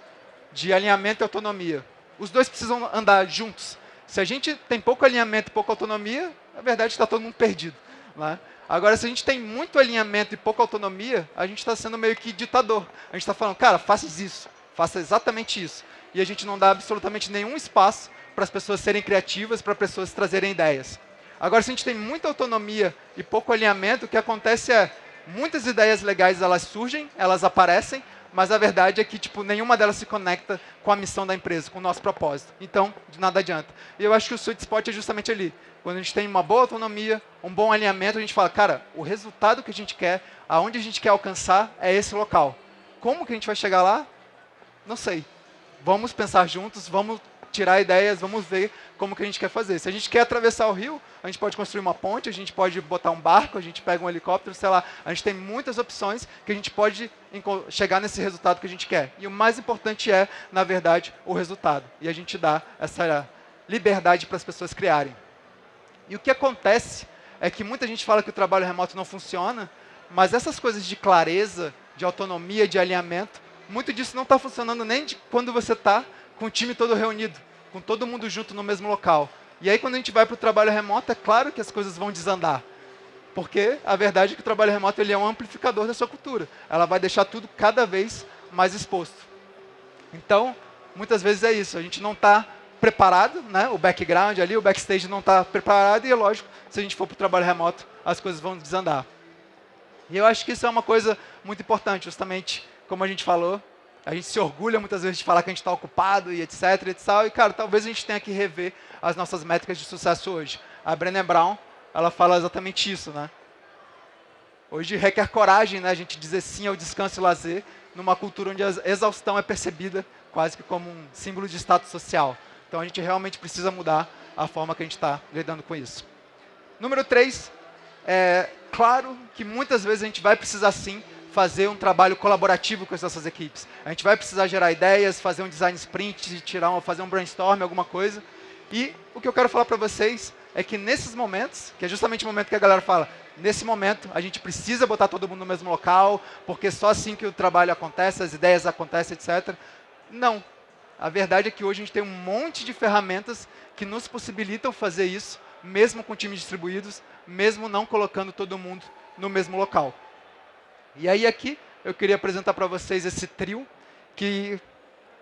[SPEAKER 1] de alinhamento e autonomia. Os dois precisam andar juntos. Se a gente tem pouco alinhamento e pouca autonomia, na verdade está todo mundo perdido. Né? Agora, se a gente tem muito alinhamento e pouca autonomia, a gente está sendo meio que ditador. A gente está falando, cara, faça isso, faça exatamente isso e a gente não dá absolutamente nenhum espaço para as pessoas serem criativas, para as pessoas trazerem ideias. Agora, se a gente tem muita autonomia e pouco alinhamento, o que acontece é muitas ideias legais elas surgem, elas aparecem, mas a verdade é que tipo nenhuma delas se conecta com a missão da empresa, com o nosso propósito. Então, de nada adianta. E eu acho que o sweet spot é justamente ali. Quando a gente tem uma boa autonomia, um bom alinhamento, a gente fala, cara, o resultado que a gente quer, aonde a gente quer alcançar, é esse local. Como que a gente vai chegar lá? Não sei vamos pensar juntos, vamos tirar ideias, vamos ver como que a gente quer fazer. Se a gente quer atravessar o rio, a gente pode construir uma ponte, a gente pode botar um barco, a gente pega um helicóptero, sei lá. A gente tem muitas opções que a gente pode chegar nesse resultado que a gente quer. E o mais importante é, na verdade, o resultado. E a gente dá essa liberdade para as pessoas criarem. E o que acontece é que muita gente fala que o trabalho remoto não funciona, mas essas coisas de clareza, de autonomia, de alinhamento, muito disso não está funcionando nem quando você está com o time todo reunido, com todo mundo junto no mesmo local. E aí, quando a gente vai para o trabalho remoto, é claro que as coisas vão desandar. Porque a verdade é que o trabalho remoto ele é um amplificador da sua cultura. Ela vai deixar tudo cada vez mais exposto. Então, muitas vezes é isso. A gente não está preparado, né? o background ali, o backstage não está preparado. E é lógico, se a gente for para o trabalho remoto, as coisas vão desandar. E eu acho que isso é uma coisa muito importante, justamente como a gente falou, a gente se orgulha muitas vezes de falar que a gente está ocupado e etc, etc. E, cara, talvez a gente tenha que rever as nossas métricas de sucesso hoje. A Brené Brown, ela fala exatamente isso, né? Hoje requer coragem, né, a gente dizer sim ao descanso e lazer, numa cultura onde a exaustão é percebida quase que como um símbolo de status social. Então a gente realmente precisa mudar a forma que a gente está lidando com isso. Número 3, é claro que muitas vezes a gente vai precisar sim fazer um trabalho colaborativo com as nossas equipes. A gente vai precisar gerar ideias, fazer um design sprint, tirar fazer um brainstorm, alguma coisa. E o que eu quero falar para vocês é que nesses momentos, que é justamente o momento que a galera fala, nesse momento a gente precisa botar todo mundo no mesmo local, porque só assim que o trabalho acontece, as ideias acontecem, etc. Não. A verdade é que hoje a gente tem um monte de ferramentas que nos possibilitam fazer isso, mesmo com times distribuídos, mesmo não colocando todo mundo no mesmo local. E aí aqui eu queria apresentar para vocês esse trio, que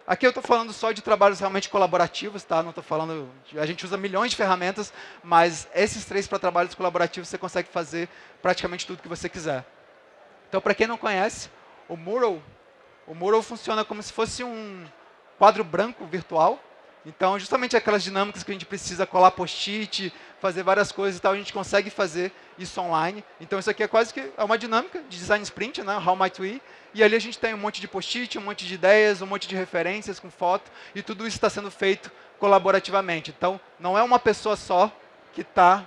[SPEAKER 1] aqui eu estou falando só de trabalhos realmente colaborativos, tá? Não estou falando, a gente usa milhões de ferramentas, mas esses três para trabalhos colaborativos você consegue fazer praticamente tudo que você quiser. Então, para quem não conhece, o Mural, o Mural funciona como se fosse um quadro branco virtual, então, justamente aquelas dinâmicas que a gente precisa colar post-it, fazer várias coisas e tal, a gente consegue fazer isso online. Então, isso aqui é quase que é uma dinâmica de design sprint, né? How might we? E ali a gente tem um monte de post-it, um monte de ideias, um monte de referências com foto, e tudo isso está sendo feito colaborativamente. Então, não é uma pessoa só que está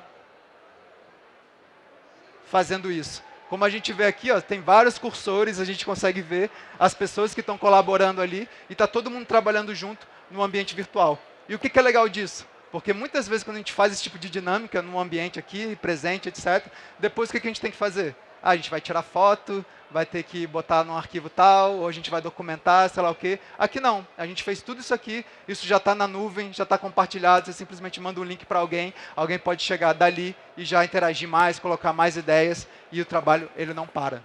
[SPEAKER 1] fazendo isso. Como a gente vê aqui, ó, tem vários cursores, a gente consegue ver as pessoas que estão colaborando ali, e está todo mundo trabalhando junto no ambiente virtual. E o que, que é legal disso? Porque muitas vezes quando a gente faz esse tipo de dinâmica no ambiente aqui, presente, etc., depois o que, que a gente tem que fazer? Ah, a gente vai tirar foto, vai ter que botar num arquivo tal, ou a gente vai documentar, sei lá o quê. Aqui não, a gente fez tudo isso aqui, isso já está na nuvem, já está compartilhado, você simplesmente manda um link para alguém, alguém pode chegar dali e já interagir mais, colocar mais ideias, e o trabalho ele não para.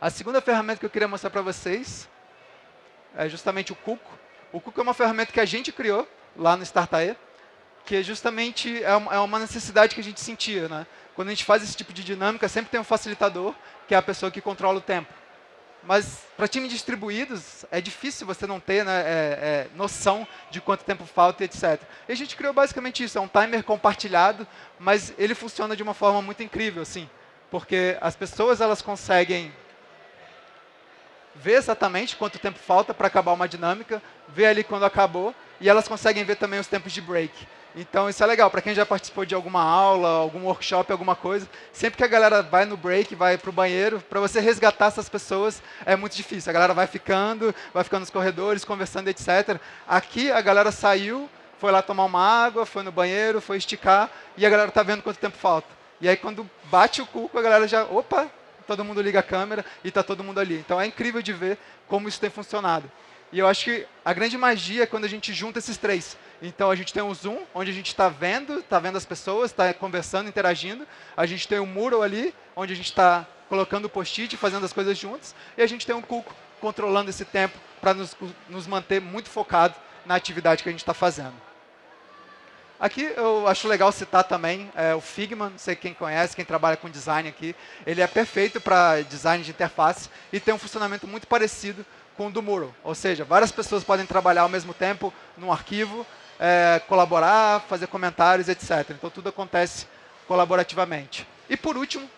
[SPEAKER 1] A segunda ferramenta que eu queria mostrar para vocês é justamente o Cuco. O Cuco é uma ferramenta que a gente criou lá no Startae, que justamente é, é uma necessidade que a gente sentia. Né? Quando a gente faz esse tipo de dinâmica, sempre tem um facilitador, que é a pessoa que controla o tempo. Mas para times distribuídos, é difícil você não ter né, é, é, noção de quanto tempo falta etc. E a gente criou basicamente isso, é um timer compartilhado, mas ele funciona de uma forma muito incrível, assim, porque as pessoas elas conseguem ver exatamente quanto tempo falta para acabar uma dinâmica, ver ali quando acabou, e elas conseguem ver também os tempos de break. Então isso é legal, para quem já participou de alguma aula, algum workshop, alguma coisa, sempre que a galera vai no break, vai para o banheiro, para você resgatar essas pessoas é muito difícil. A galera vai ficando, vai ficando nos corredores, conversando, etc. Aqui a galera saiu, foi lá tomar uma água, foi no banheiro, foi esticar, e a galera está vendo quanto tempo falta. E aí quando bate o cuco, a galera já, opa, todo mundo liga a câmera e está todo mundo ali. Então é incrível de ver como isso tem funcionado. E eu acho que a grande magia é quando a gente junta esses três. Então a gente tem o Zoom, onde a gente está vendo, está vendo as pessoas, está conversando, interagindo. A gente tem o Mural ali, onde a gente está colocando o post-it, fazendo as coisas juntos. E a gente tem um Cuco controlando esse tempo para nos, nos manter muito focado na atividade que a gente está fazendo. Aqui eu acho legal citar também é, o Figma, não sei quem conhece, quem trabalha com design aqui. Ele é perfeito para design de interface e tem um funcionamento muito parecido com o do Mural. Ou seja, várias pessoas podem trabalhar ao mesmo tempo num arquivo, é, colaborar, fazer comentários, etc. Então tudo acontece colaborativamente. E por último,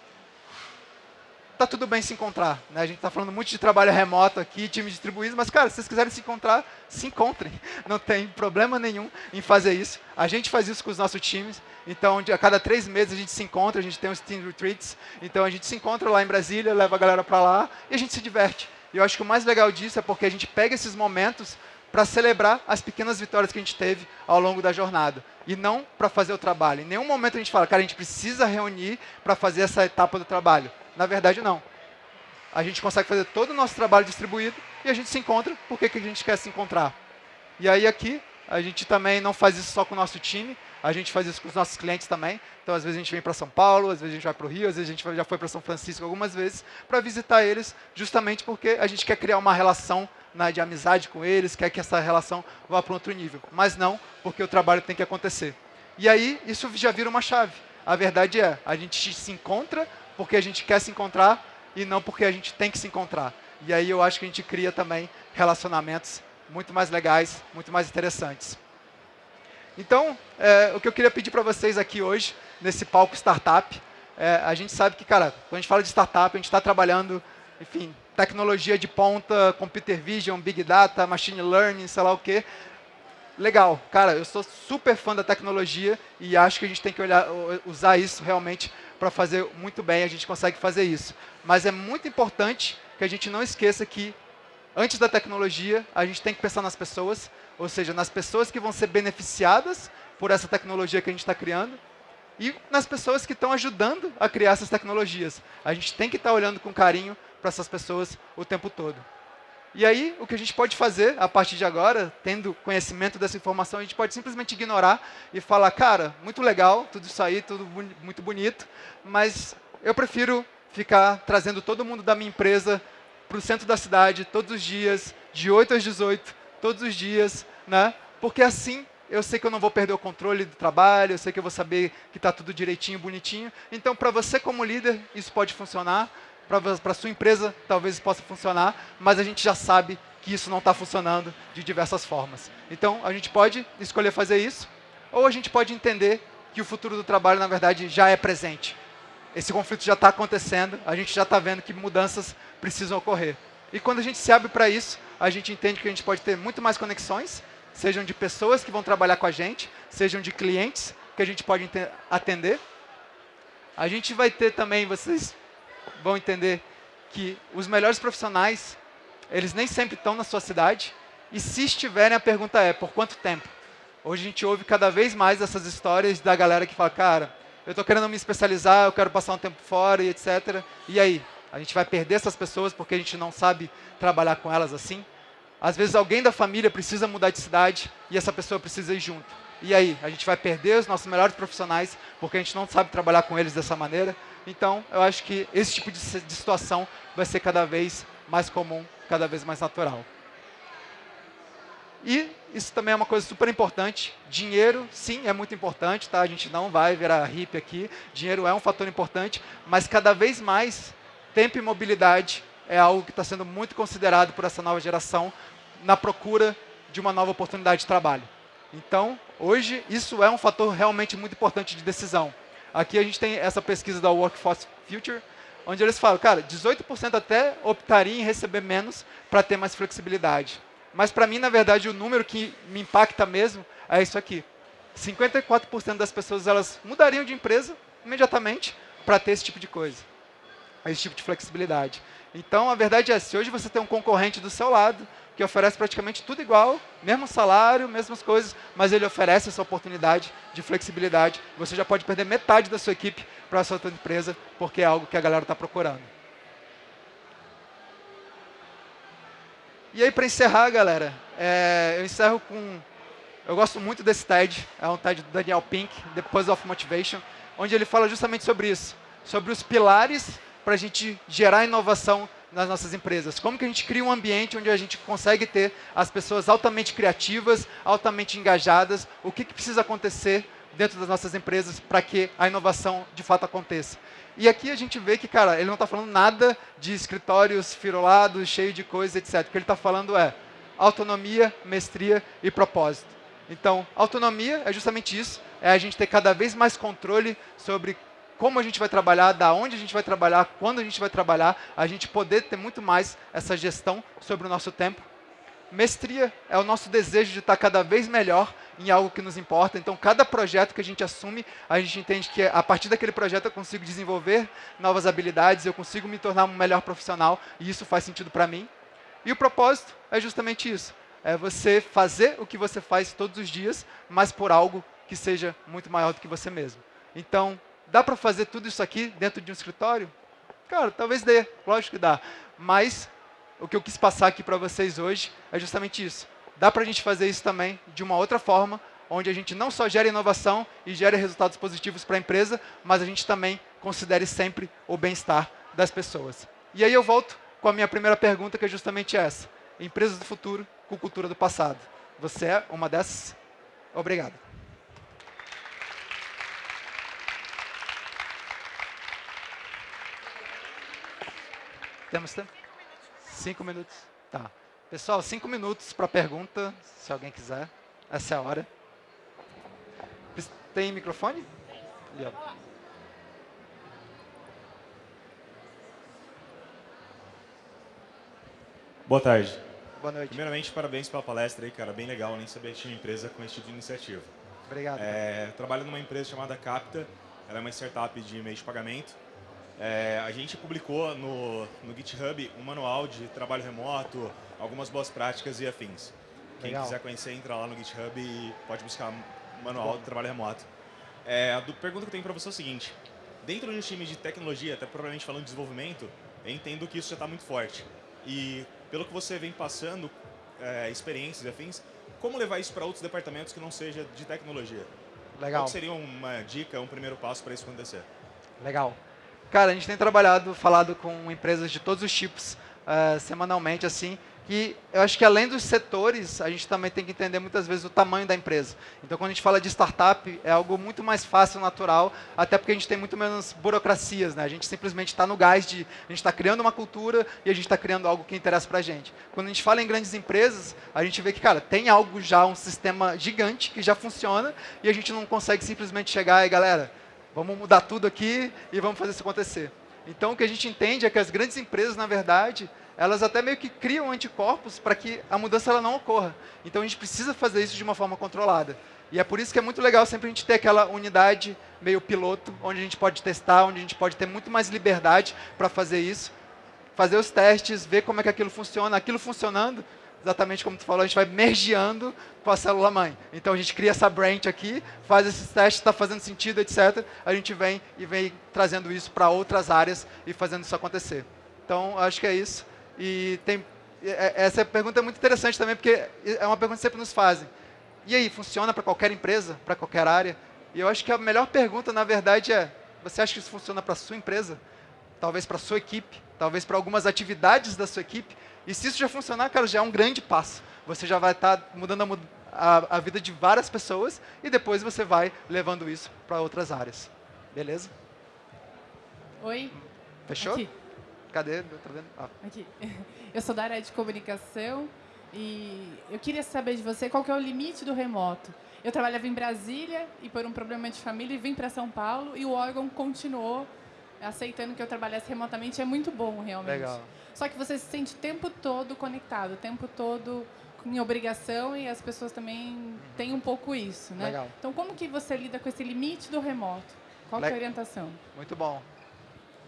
[SPEAKER 1] tá tudo bem se encontrar. Né? A gente está falando muito de trabalho remoto aqui, time distribuído, mas, cara, se vocês quiserem se encontrar, se encontrem. [laughs] Não tem problema nenhum em fazer isso. A gente faz isso com os nossos times. Então, a cada três meses a gente se encontra, a gente tem os team retreats. Então, a gente se encontra lá em Brasília, leva a galera para lá e a gente se diverte. E eu acho que o mais legal disso é porque a gente pega esses momentos para celebrar as pequenas vitórias que a gente teve ao longo da jornada. E não para fazer o trabalho. Em nenhum momento a gente fala, cara, a gente precisa reunir para fazer essa etapa do trabalho. Na verdade, não. A gente consegue fazer todo o nosso trabalho distribuído e a gente se encontra porque que a gente quer se encontrar. E aí aqui, a gente também não faz isso só com o nosso time, a gente faz isso com os nossos clientes também. Então, às vezes a gente vem para São Paulo, às vezes a gente vai para o Rio, às vezes a gente já foi para São Francisco algumas vezes para visitar eles, justamente porque a gente quer criar uma relação né, de amizade com eles, quer que essa relação vá para outro nível. Mas não porque o trabalho tem que acontecer. E aí, isso já vira uma chave. A verdade é, a gente se encontra porque a gente quer se encontrar e não porque a gente tem que se encontrar. E aí eu acho que a gente cria também relacionamentos muito mais legais, muito mais interessantes. Então, é, o que eu queria pedir para vocês aqui hoje, nesse palco startup, é, a gente sabe que, cara, quando a gente fala de startup, a gente está trabalhando, enfim, tecnologia de ponta, computer vision, big data, machine learning, sei lá o quê. Legal, cara, eu sou super fã da tecnologia e acho que a gente tem que olhar, usar isso realmente para fazer muito bem, a gente consegue fazer isso. Mas é muito importante que a gente não esqueça que, antes da tecnologia, a gente tem que pensar nas pessoas, ou seja, nas pessoas que vão ser beneficiadas por essa tecnologia que a gente está criando, e nas pessoas que estão ajudando a criar essas tecnologias. A gente tem que estar tá olhando com carinho para essas pessoas o tempo todo. E aí, o que a gente pode fazer, a partir de agora, tendo conhecimento dessa informação, a gente pode simplesmente ignorar e falar, cara, muito legal, tudo isso aí, tudo muito bonito, mas eu prefiro ficar trazendo todo mundo da minha empresa para o centro da cidade todos os dias, de 8 às 18, todos os dias, né? porque assim eu sei que eu não vou perder o controle do trabalho, eu sei que eu vou saber que está tudo direitinho, bonitinho. Então, para você como líder, isso pode funcionar para a sua empresa talvez possa funcionar, mas a gente já sabe que isso não está funcionando de diversas formas. Então, a gente pode escolher fazer isso, ou a gente pode entender que o futuro do trabalho, na verdade, já é presente. Esse conflito já está acontecendo, a gente já está vendo que mudanças precisam ocorrer. E quando a gente se abre para isso, a gente entende que a gente pode ter muito mais conexões, sejam de pessoas que vão trabalhar com a gente, sejam de clientes que a gente pode atender. A gente vai ter também, vocês vão entender que os melhores profissionais, eles nem sempre estão na sua cidade, e se estiverem, a pergunta é, por quanto tempo? Hoje a gente ouve cada vez mais essas histórias da galera que fala, cara, eu estou querendo me especializar, eu quero passar um tempo fora e etc. E aí? A gente vai perder essas pessoas porque a gente não sabe trabalhar com elas assim? Às vezes alguém da família precisa mudar de cidade e essa pessoa precisa ir junto. E aí? A gente vai perder os nossos melhores profissionais porque a gente não sabe trabalhar com eles dessa maneira? Então, eu acho que esse tipo de, de situação vai ser cada vez mais comum, cada vez mais natural. E isso também é uma coisa super importante. Dinheiro, sim, é muito importante, tá? A gente não vai virar hippie aqui. Dinheiro é um fator importante, mas cada vez mais tempo e mobilidade é algo que está sendo muito considerado por essa nova geração na procura de uma nova oportunidade de trabalho. Então, hoje, isso é um fator realmente muito importante de decisão. Aqui a gente tem essa pesquisa da Workforce Future, onde eles falam, cara, 18% até optaria em receber menos para ter mais flexibilidade. Mas para mim, na verdade, o número que me impacta mesmo é isso aqui. 54% das pessoas elas mudariam de empresa imediatamente para ter esse tipo de coisa, esse tipo de flexibilidade. Então, a verdade é, se hoje você tem um concorrente do seu lado, que oferece praticamente tudo igual, mesmo salário, mesmas coisas, mas ele oferece essa oportunidade de flexibilidade. Você já pode perder metade da sua equipe para a sua outra empresa, porque é algo que a galera está procurando. E aí, para encerrar, galera, é, eu encerro com... Eu gosto muito desse TED, é um TED do Daniel Pink, The Puzzle of Motivation, onde ele fala justamente sobre isso, sobre os pilares para a gente gerar inovação nas nossas empresas? Como que a gente cria um ambiente onde a gente consegue ter as pessoas altamente criativas, altamente engajadas? O que, que precisa acontecer dentro das nossas empresas para que a inovação de fato aconteça? E aqui a gente vê que, cara, ele não está falando nada de escritórios firulados, cheios de coisas, etc. O que ele está falando é autonomia, mestria e propósito. Então, autonomia é justamente isso, é a gente ter cada vez mais controle sobre como a gente vai trabalhar, da onde a gente vai trabalhar, quando a gente vai trabalhar, a gente poder ter muito mais essa gestão sobre o nosso tempo. Mestria é o nosso desejo de estar cada vez melhor em algo que nos importa. Então, cada projeto que a gente assume, a gente entende que a partir daquele projeto eu consigo desenvolver novas habilidades, eu consigo me tornar um melhor profissional e isso faz sentido para mim. E o propósito é justamente isso. É você fazer o que você faz todos os dias, mas por algo que seja muito maior do que você mesmo. Então, dá para fazer tudo isso aqui dentro de um escritório? Cara, talvez dê, lógico que dá. Mas o que eu quis passar aqui para vocês hoje é justamente isso. Dá para a gente fazer isso também de uma outra forma, onde a gente não só gera inovação e gera resultados positivos para a empresa, mas a gente também considere sempre o bem-estar das pessoas. E aí eu volto com a minha primeira pergunta, que é justamente essa. Empresas do futuro com cultura do passado. Você é uma dessas? Obrigado. Temos tempo? Cinco minutos. Tá. Pessoal, cinco minutos para pergunta, se alguém quiser. Essa é a hora. Tem microfone?
[SPEAKER 2] Boa tarde.
[SPEAKER 1] Boa noite.
[SPEAKER 2] Primeiramente, parabéns pela palestra aí, cara. Bem legal, nem sabia que tinha empresa com esse tipo de iniciativa.
[SPEAKER 1] Obrigado.
[SPEAKER 2] É, trabalho numa empresa chamada Capta. Ela é uma startup de meio de pagamento. É, a gente publicou no, no GitHub um manual de trabalho remoto, algumas boas práticas e afins. Quem
[SPEAKER 1] Legal.
[SPEAKER 2] quiser conhecer, entra lá no GitHub e pode buscar manual de trabalho remoto. É, a do- pergunta que eu tenho para você é o seguinte. Dentro de um time de tecnologia, até provavelmente falando de desenvolvimento, eu entendo que isso já está muito forte. E pelo que você vem passando, é, experiências e afins, como levar isso para outros departamentos que não seja de tecnologia?
[SPEAKER 1] Legal.
[SPEAKER 2] Qual que seria uma dica, um primeiro passo para isso acontecer?
[SPEAKER 1] Legal. Cara, a gente tem trabalhado, falado com empresas de todos os tipos, eh, semanalmente, assim, e eu acho que além dos setores, a gente também tem que entender muitas vezes o tamanho da empresa. Então, quando a gente fala de startup, é algo muito mais fácil, natural, até porque a gente tem muito menos burocracias, né? A gente simplesmente está no gás de, a gente está criando uma cultura e a gente está criando algo que interessa para a gente. Quando a gente fala em grandes empresas, a gente vê que, cara, tem algo já, um sistema gigante que já funciona e a gente não consegue simplesmente chegar e, galera, Vamos mudar tudo aqui e vamos fazer isso acontecer. Então, o que a gente entende é que as grandes empresas, na verdade, elas até meio que criam anticorpos para que a mudança ela não ocorra. Então, a gente precisa fazer isso de uma forma controlada. E é por isso que é muito legal sempre a gente ter aquela unidade meio piloto, onde a gente pode testar, onde a gente pode ter muito mais liberdade para fazer isso, fazer os testes, ver como é que aquilo funciona. Aquilo funcionando, exatamente como tu falou, a gente vai mergeando com a célula mãe. Então a gente cria essa branch aqui, faz esses testes, está fazendo sentido, etc. A gente vem e vem trazendo isso para outras áreas e fazendo isso acontecer. Então acho que é isso. E tem é- essa pergunta é muito interessante também porque é uma pergunta que sempre nos fazem. E aí, funciona para qualquer empresa, para qualquer área? E eu acho que a melhor pergunta, na verdade, é: você acha que isso funciona para a sua empresa? Talvez para a sua equipe? Talvez para algumas atividades da sua equipe? E se isso já funcionar, cara, já é um grande passo. Você já vai estar mudando a, a- a vida de várias pessoas e depois você vai levando isso para outras áreas. Beleza?
[SPEAKER 3] Oi,
[SPEAKER 1] Fechou?
[SPEAKER 3] aqui,
[SPEAKER 1] Cadê? Tá vendo? Ah,
[SPEAKER 3] aqui. [laughs] Eu sou da área de comunicação e eu queria saber de você qual que é o limite do remoto. Eu trabalhava em Brasília e por um problema de família vim para São Paulo e o órgão continuou aceitando que eu trabalhasse remotamente. É muito bom, realmente.
[SPEAKER 1] legal.
[SPEAKER 3] Só que você se sente o tempo todo conectado, o tempo todo em obrigação e as pessoas também têm um pouco isso, né?
[SPEAKER 1] Legal.
[SPEAKER 3] Então, como que você lida com esse limite do remoto? Qual que é a
[SPEAKER 1] Le-
[SPEAKER 3] orientação?
[SPEAKER 1] Muito bom.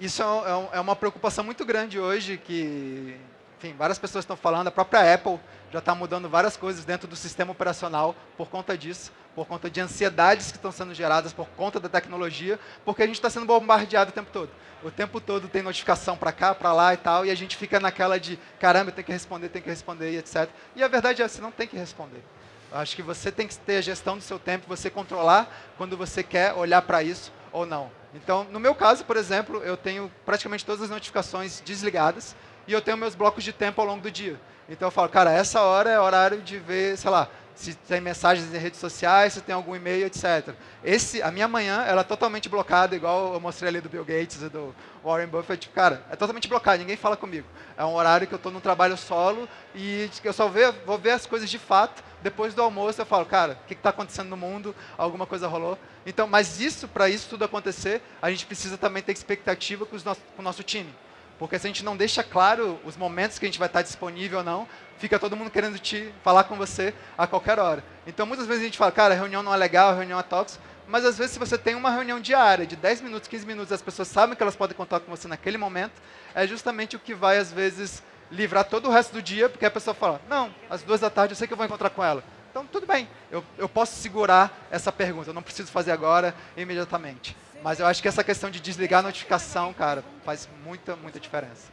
[SPEAKER 1] Isso é, é um- é uma preocupação muito grande hoje que, enfim, várias pessoas estão falando. A própria Apple já está mudando várias coisas dentro do sistema operacional por conta disso, por conta de ansiedades que estão sendo geradas por conta da tecnologia, porque a gente está sendo bombardeado o tempo todo. O tempo todo tem notificação para cá, para lá e tal, e a gente fica naquela de, caramba, tem que responder, tem que responder, e etc. E a verdade é, você não tem que responder. Eu acho que você tem que ter a gestão do seu tempo, você controlar quando você quer olhar para isso ou não. Então, no meu caso, por exemplo, eu tenho praticamente todas as notificações desligadas e eu tenho meus blocos de tempo ao longo do dia. Então eu falo, cara, essa hora é horário de ver, sei lá, se tem mensagens em redes sociais, se tem algum e-mail, etc. Esse, a minha manhã, ela é totalmente blocada, igual eu mostrei ali do Bill Gates e do Warren Buffett. Cara, é totalmente blocada, ninguém fala comigo. É um horário que eu estou no trabalho solo e eu só vou ver as coisas de fato. Depois do almoço eu falo, cara, o que está acontecendo no mundo? Alguma coisa rolou? Então, mas isso, para isso tudo acontecer, a gente precisa também ter expectativa com, com o nosso time. Porque se a gente não deixa claro os momentos que a gente vai estar disponível ou não, fica todo mundo querendo te falar com você a qualquer hora. Então, muitas vezes a gente fala, cara, a reunião não é legal, a reunião é tóxica, mas às vezes se você tem uma reunião diária de 10 minutos, 15 minutos, as pessoas sabem que elas podem contar com você naquele momento, é justamente o que vai, às vezes, livrar todo o resto do dia, porque a pessoa fala, não, às duas da tarde eu sei que eu vou encontrar com ela. Então, tudo bem, eu, eu posso segurar essa pergunta, eu não preciso fazer agora, imediatamente. Mas eu acho que essa questão de desligar a notificação, cara, faz muita, muita diferença.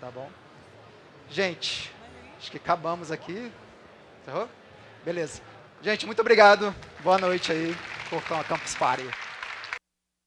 [SPEAKER 1] Tá bom? Gente, acho que acabamos aqui. Encerrou? Beleza. Gente, muito obrigado. Boa noite aí por Campus Party.